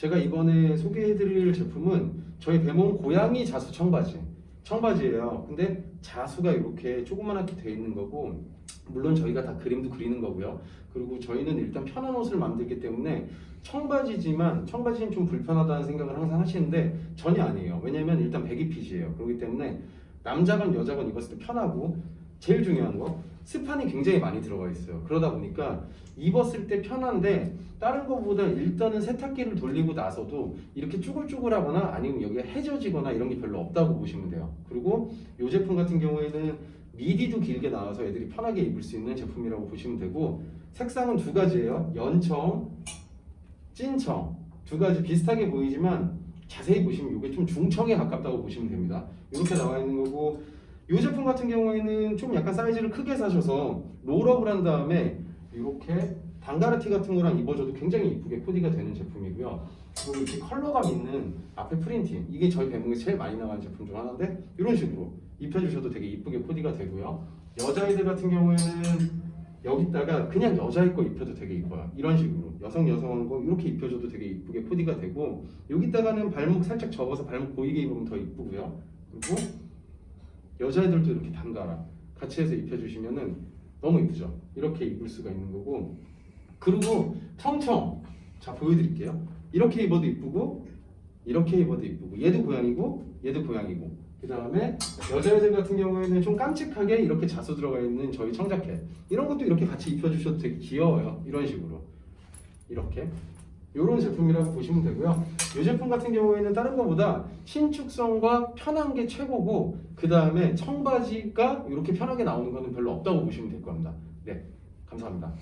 제가 이번에 소개해드릴 제품은 저희 배몽 고양이 자수 청바지 청바지예요. 근데 자수가 이렇게 조그만하게 돼 있는 거고 물론 저희가 다 그림도 그리는 거고요. 그리고 저희는 일단 편한 옷을 만들기 때문에 청바지지만 청바지는 좀 불편하다는 생각을 항상 하시는데 전혀 아니에요. 왜냐면 일단 배기핏이에요. 그렇기 때문에 남자건 여자건 입었을 때 편하고 제일 중요한 거 스판이 굉장히 많이 들어가 있어요. 그러다 보니까 입었을 때 편한데 다른 것보다 일단은 세탁기를 돌리고 나서도 이렇게 쭈글쭈글하거나 아니면 여기가 해져지거나 이런 게 별로 없다고 보시면 돼요. 그리고 이 제품 같은 경우에는 미디도 길게 나와서 애들이 편하게 입을 수 있는 제품이라고 보시면 되고 색상은 두 가지예요. 연청, 찐청. 두 가지 비슷하게 보이지만 자세히 보시면 이게 좀 중청에 가깝다고 보시면 됩니다. 이렇게 나와 있는 거고 이 제품 같은 경우에는 좀 약간 사이즈를 크게 사셔서 롤업을 한 다음에 이렇게 단가르티 같은 거랑 입어줘도 굉장히 이쁘게 코디가 되는 제품이고요. 그리고 이렇게 컬러감 있는 앞에 프린팅 이게 저희 배목에서 제일 많이 나가는 제품 중 하나인데 이런 식으로 입혀주셔도 되게 이쁘게 코디가 되고요. 여자애들 같은 경우에는 여기다가 그냥 여자애 거 입혀도 되게 이뻐요. 이런 식으로 여성 여성한 거 이렇게 입혀줘도 되게 이쁘게 코디가 되고 여기다가는 발목 살짝 접어서 발목 보이게 입으면 더 이쁘고요. 그리고 여자애들도 이렇게 단가라 같이 해서 입혀주시면은 너무 이쁘죠? 이렇게 입을 수가 있는 거고. 그리고 청청. 자 보여드릴게요. 이렇게 입어도 이쁘고 이렇게 입어도 이쁘고. 얘도 고양이고 얘도 고양이고. 그 다음에 여자애들 같은 경우에는 좀 깜찍하게 이렇게 자수 들어가 있는 저희 청자켓. 이런 것도 이렇게 같이 입혀주셔도 되게 귀여워요. 이런 식으로. 이렇게 이런 제품이라고 보시면 되고요. 이 제품 같은 경우에는 다른 것보다 신축성과 편한 게 최고고 그 다음에 청바지가 이렇게 편하게 나오는 거는 별로 없다고 보시면 될 겁니다. 네 감사합니다